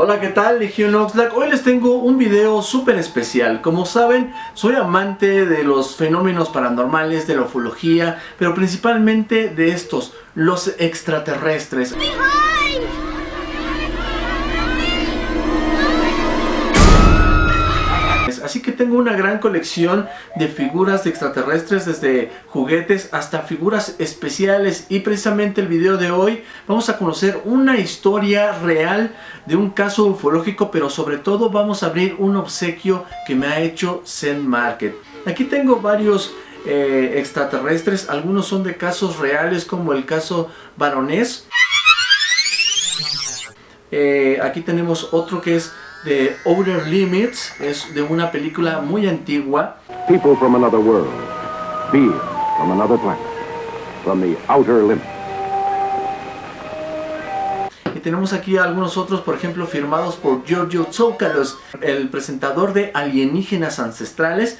Hola, ¿qué tal? Legion Oxlack. Hoy les tengo un video súper especial. Como saben, soy amante de los fenómenos paranormales, de la ufología, pero principalmente de estos, los extraterrestres. Así que tengo una gran colección de figuras de extraterrestres desde juguetes hasta figuras especiales y precisamente el video de hoy vamos a conocer una historia real de un caso ufológico pero sobre todo vamos a abrir un obsequio que me ha hecho Zen Market. Aquí tengo varios eh, extraterrestres, algunos son de casos reales como el caso baronés. Eh, aquí tenemos otro que es de Outer Limits, es de una película muy antigua. People from another world, beings from another planet, from the Outer Limits. Y tenemos aquí algunos otros, por ejemplo, firmados por Giorgio Tsoukalos, el presentador de Alienígenas Ancestrales.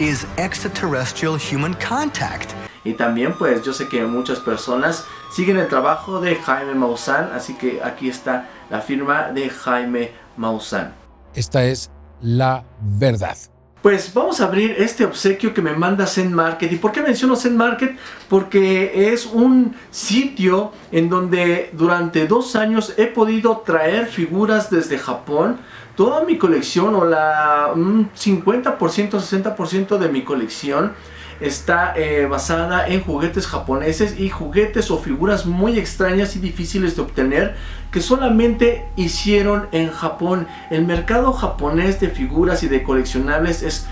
Is extraterrestrial human contact. Y también, pues, yo sé que muchas personas siguen el trabajo de Jaime Maussan, así que aquí está la firma de Jaime Maussan. Esta es la verdad. Pues vamos a abrir este obsequio que me manda Zen Market. ¿Y por qué menciono Zen Market? Porque es un sitio en donde durante dos años he podido traer figuras desde Japón. Toda mi colección o la 50%, 60% de mi colección está eh, basada en juguetes japoneses y juguetes o figuras muy extrañas y difíciles de obtener que solamente hicieron en Japón. El mercado japonés de figuras y de coleccionables es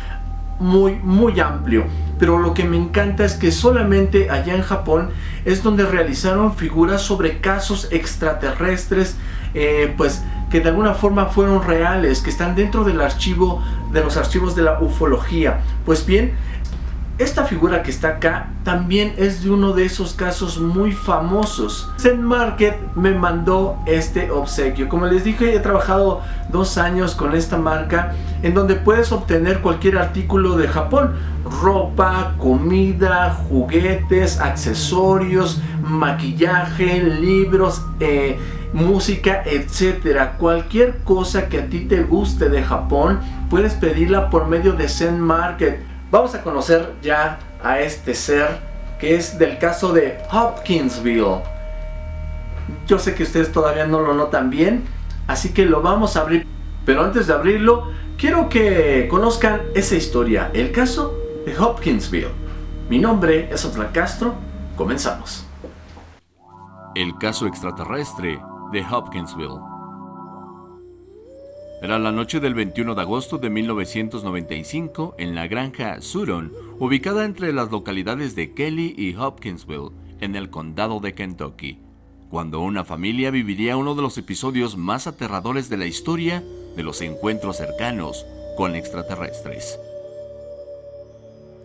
muy muy amplio pero lo que me encanta es que solamente allá en Japón es donde realizaron figuras sobre casos extraterrestres eh, pues que de alguna forma fueron reales que están dentro del archivo de los archivos de la ufología pues bien esta figura que está acá también es de uno de esos casos muy famosos. Zen Market me mandó este obsequio. Como les dije, he trabajado dos años con esta marca en donde puedes obtener cualquier artículo de Japón. Ropa, comida, juguetes, accesorios, maquillaje, libros, eh, música, etcétera. Cualquier cosa que a ti te guste de Japón, puedes pedirla por medio de Zen Market. Vamos a conocer ya a este ser que es del caso de Hopkinsville. Yo sé que ustedes todavía no lo notan bien, así que lo vamos a abrir. Pero antes de abrirlo, quiero que conozcan esa historia, el caso de Hopkinsville. Mi nombre es Otra Castro, comenzamos. El caso extraterrestre de Hopkinsville. Era la noche del 21 de agosto de 1995 en la granja Suron, ubicada entre las localidades de Kelly y Hopkinsville, en el condado de Kentucky, cuando una familia viviría uno de los episodios más aterradores de la historia de los encuentros cercanos con extraterrestres.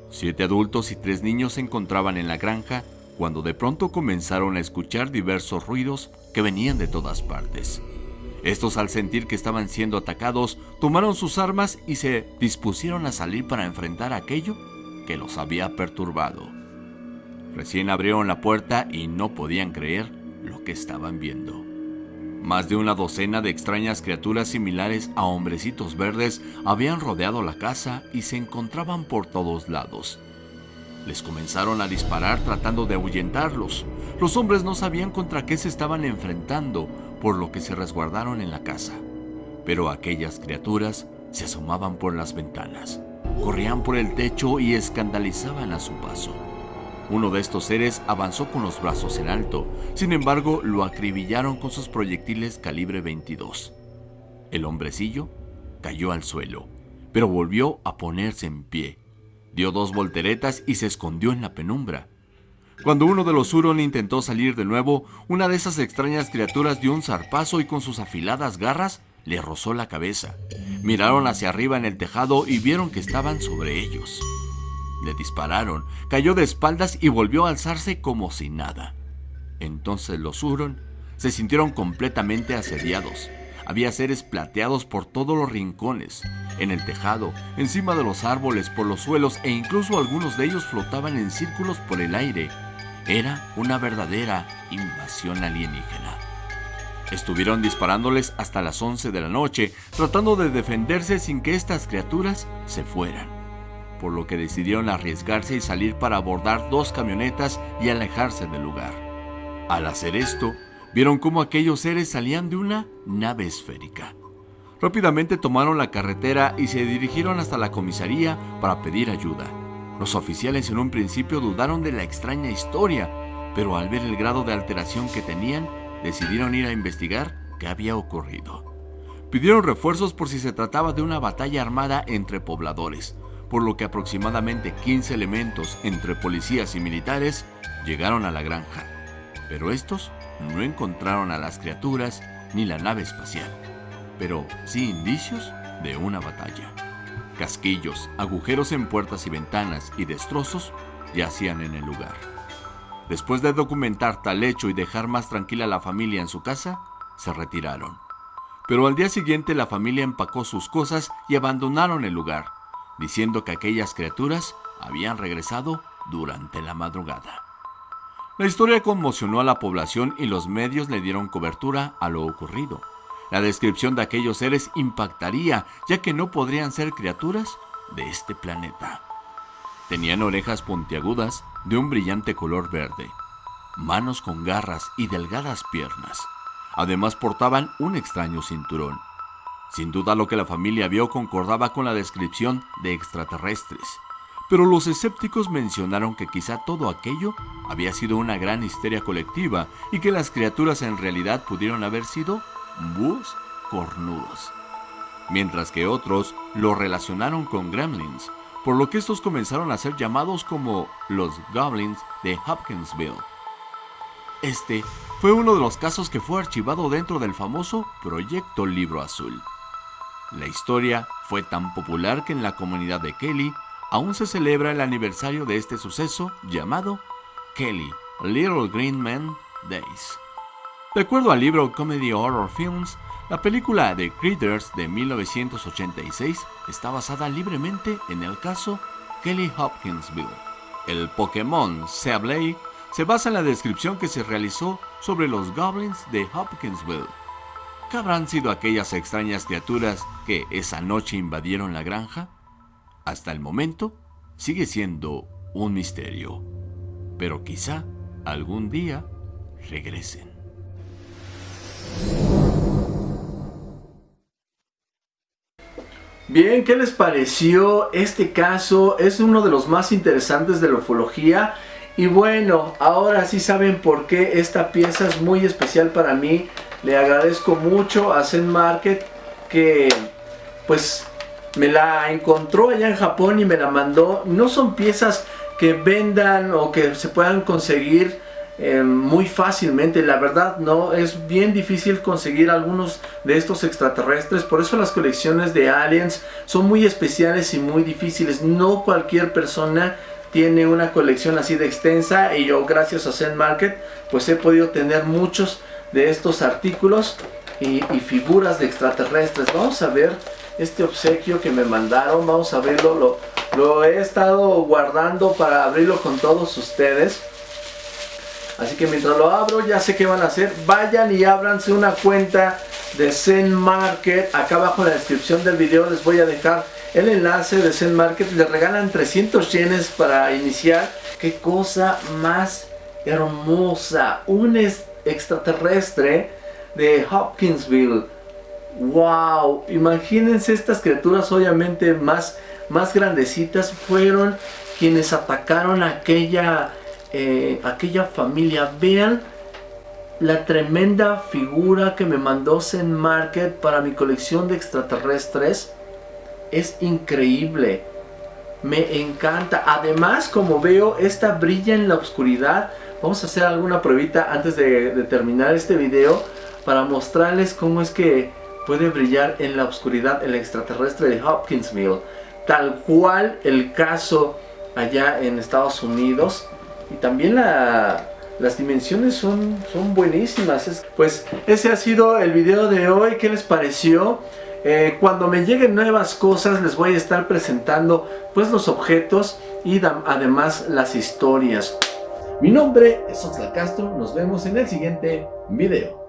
Siete adultos y tres niños se encontraban en la granja cuando de pronto comenzaron a escuchar diversos ruidos que venían de todas partes. Estos al sentir que estaban siendo atacados, tomaron sus armas y se dispusieron a salir para enfrentar aquello que los había perturbado. Recién abrieron la puerta y no podían creer lo que estaban viendo. Más de una docena de extrañas criaturas similares a hombrecitos verdes habían rodeado la casa y se encontraban por todos lados. Les comenzaron a disparar tratando de ahuyentarlos. Los hombres no sabían contra qué se estaban enfrentando, por lo que se resguardaron en la casa. Pero aquellas criaturas se asomaban por las ventanas, corrían por el techo y escandalizaban a su paso. Uno de estos seres avanzó con los brazos en alto, sin embargo lo acribillaron con sus proyectiles calibre 22. El hombrecillo cayó al suelo, pero volvió a ponerse en pie. Dio dos volteretas y se escondió en la penumbra. Cuando uno de los Huron intentó salir de nuevo, una de esas extrañas criaturas dio un zarpazo y con sus afiladas garras le rozó la cabeza. Miraron hacia arriba en el tejado y vieron que estaban sobre ellos. Le dispararon, cayó de espaldas y volvió a alzarse como si nada. Entonces los Huron se sintieron completamente asediados. Había seres plateados por todos los rincones, en el tejado, encima de los árboles, por los suelos e incluso algunos de ellos flotaban en círculos por el aire era una verdadera invasión alienígena. Estuvieron disparándoles hasta las 11 de la noche, tratando de defenderse sin que estas criaturas se fueran, por lo que decidieron arriesgarse y salir para abordar dos camionetas y alejarse del lugar. Al hacer esto, vieron cómo aquellos seres salían de una nave esférica. Rápidamente tomaron la carretera y se dirigieron hasta la comisaría para pedir ayuda. Los oficiales en un principio dudaron de la extraña historia, pero al ver el grado de alteración que tenían, decidieron ir a investigar qué había ocurrido. Pidieron refuerzos por si se trataba de una batalla armada entre pobladores, por lo que aproximadamente 15 elementos entre policías y militares llegaron a la granja. Pero estos no encontraron a las criaturas ni la nave espacial, pero sí indicios de una batalla. Casquillos, agujeros en puertas y ventanas y destrozos yacían en el lugar. Después de documentar tal hecho y dejar más tranquila a la familia en su casa, se retiraron. Pero al día siguiente la familia empacó sus cosas y abandonaron el lugar, diciendo que aquellas criaturas habían regresado durante la madrugada. La historia conmocionó a la población y los medios le dieron cobertura a lo ocurrido. La descripción de aquellos seres impactaría, ya que no podrían ser criaturas de este planeta. Tenían orejas puntiagudas de un brillante color verde, manos con garras y delgadas piernas. Además portaban un extraño cinturón. Sin duda lo que la familia vio concordaba con la descripción de extraterrestres, pero los escépticos mencionaron que quizá todo aquello había sido una gran histeria colectiva y que las criaturas en realidad pudieron haber sido búhos cornudos. Mientras que otros lo relacionaron con gremlins, por lo que estos comenzaron a ser llamados como los Goblins de Hopkinsville. Este fue uno de los casos que fue archivado dentro del famoso Proyecto Libro Azul. La historia fue tan popular que en la comunidad de Kelly aún se celebra el aniversario de este suceso llamado Kelly Little Green Man Days. De acuerdo al libro Comedy Horror Films, la película The Critters de 1986 está basada libremente en el caso Kelly Hopkinsville. El Pokémon Sableye se basa en la descripción que se realizó sobre los goblins de Hopkinsville. ¿Qué habrán sido aquellas extrañas criaturas que esa noche invadieron la granja? Hasta el momento sigue siendo un misterio, pero quizá algún día regresen. Bien, ¿qué les pareció este caso? Es uno de los más interesantes de la ufología. Y bueno, ahora sí saben por qué esta pieza es muy especial para mí. Le agradezco mucho a Zen Market que pues me la encontró allá en Japón y me la mandó. No son piezas que vendan o que se puedan conseguir eh, muy fácilmente. La verdad no, es bien difícil conseguir algunos de estos extraterrestres. Por eso las colecciones de aliens son muy especiales y muy difíciles. No cualquier persona tiene una colección así de extensa y yo gracias a Zen Market pues he podido tener muchos de estos artículos y, figuras de extraterrestres. Vamos a ver este obsequio que me mandaron, vamos a verlo, lo, lo he estado guardando para abrirlo con todos ustedes. Así que mientras lo abro ya sé qué van a hacer. Vayan y ábranse una cuenta de Zen Market. Acá abajo en la descripción del video les voy a dejar el enlace de Zen Market. Les regalan 300 yenes para iniciar. Qué cosa más hermosa. Un extraterrestre de Hopkinsville. Wow, imagínense estas criaturas obviamente más, más grandecitas fueron quienes atacaron aquella eh, aquella familia. Vean la tremenda figura que me mandó Zen Market para mi colección de extraterrestres. Es increíble. Me encanta. Además, como veo, esta brilla en la oscuridad. Vamos a hacer alguna pruebita antes de, de terminar este video para mostrarles cómo es que puede brillar en la oscuridad el extraterrestre de Hopkinsville. Tal cual el caso allá en Estados Unidos. Y también las dimensiones son, son buenísimas. pues ese ha sido el video de hoy. ¿Qué les pareció? Eh, cuando me lleguen nuevas cosas les voy a estar presentando pues los objetos y además las historias. Mi nombre es Oxlack Castro. Nos vemos en el siguiente video.